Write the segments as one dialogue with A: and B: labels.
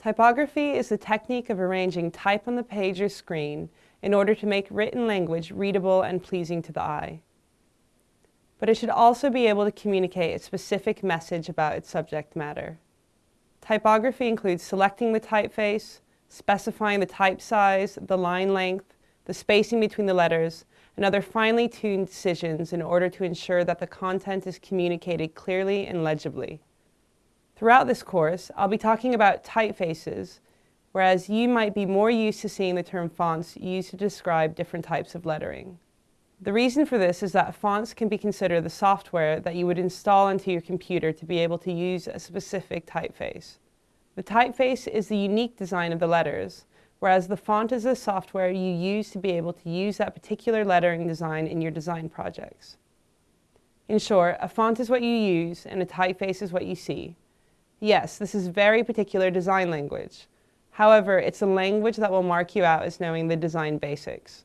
A: Typography is the technique of arranging type on the page or screen in order to make written language readable and pleasing to the eye. But it should also be able to communicate a specific message about its subject matter. Typography includes selecting the typeface, specifying the type size, the line length, the spacing between the letters, and other finely tuned decisions in order to ensure that the content is communicated clearly and legibly. Throughout this course, I'll be talking about typefaces, whereas you might be more used to seeing the term fonts used to describe different types of lettering. The reason for this is that fonts can be considered the software that you would install into your computer to be able to use a specific typeface. The typeface is the unique design of the letters, whereas the font is the software you use to be able to use that particular lettering design in your design projects. In short, a font is what you use and a typeface is what you see. Yes, this is very particular design language. However, it's a language that will mark you out as knowing the design basics.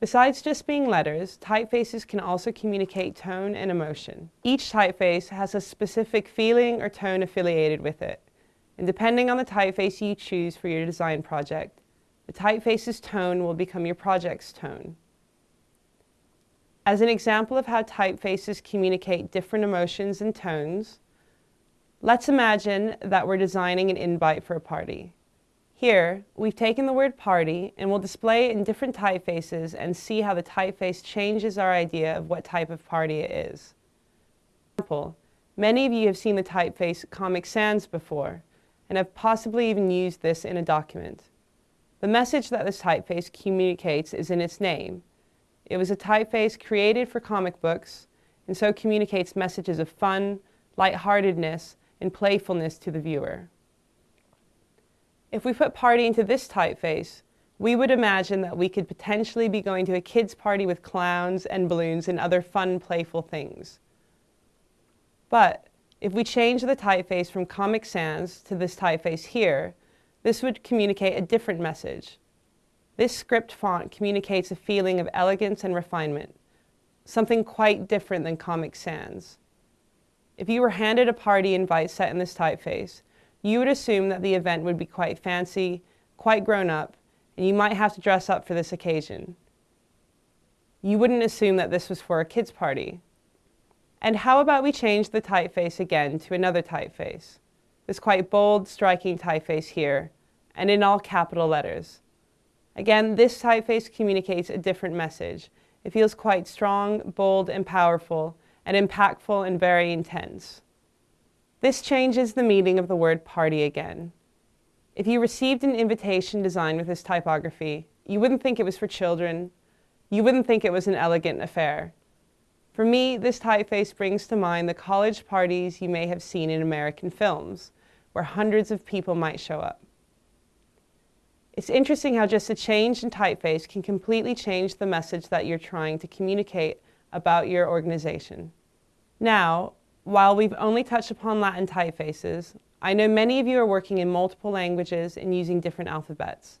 A: Besides just being letters, typefaces can also communicate tone and emotion. Each typeface has a specific feeling or tone affiliated with it. And depending on the typeface you choose for your design project, the typeface's tone will become your project's tone. As an example of how typefaces communicate different emotions and tones, let's imagine that we're designing an invite for a party. Here, we've taken the word party and we'll display it in different typefaces and see how the typeface changes our idea of what type of party it is. For example, many of you have seen the typeface Comic Sans before and have possibly even used this in a document. The message that this typeface communicates is in its name, it was a typeface created for comic books and so communicates messages of fun, lightheartedness, and playfulness to the viewer. If we put party into this typeface, we would imagine that we could potentially be going to a kid's party with clowns and balloons and other fun, playful things. But if we change the typeface from Comic Sans to this typeface here, this would communicate a different message. This script font communicates a feeling of elegance and refinement, something quite different than Comic Sans. If you were handed a party invite set in this typeface, you would assume that the event would be quite fancy, quite grown up, and you might have to dress up for this occasion. You wouldn't assume that this was for a kid's party. And how about we change the typeface again to another typeface? This quite bold, striking typeface here, and in all capital letters. Again, this typeface communicates a different message. It feels quite strong, bold, and powerful, and impactful and very intense. This changes the meaning of the word party again. If you received an invitation designed with this typography, you wouldn't think it was for children. You wouldn't think it was an elegant affair. For me, this typeface brings to mind the college parties you may have seen in American films, where hundreds of people might show up. It's interesting how just a change in typeface can completely change the message that you're trying to communicate about your organization. Now, while we've only touched upon Latin typefaces, I know many of you are working in multiple languages and using different alphabets.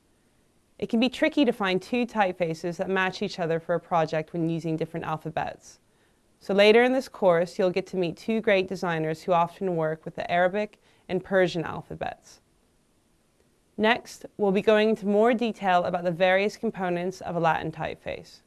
A: It can be tricky to find two typefaces that match each other for a project when using different alphabets. So later in this course, you'll get to meet two great designers who often work with the Arabic and Persian alphabets. Next, we'll be going into more detail about the various components of a Latin typeface.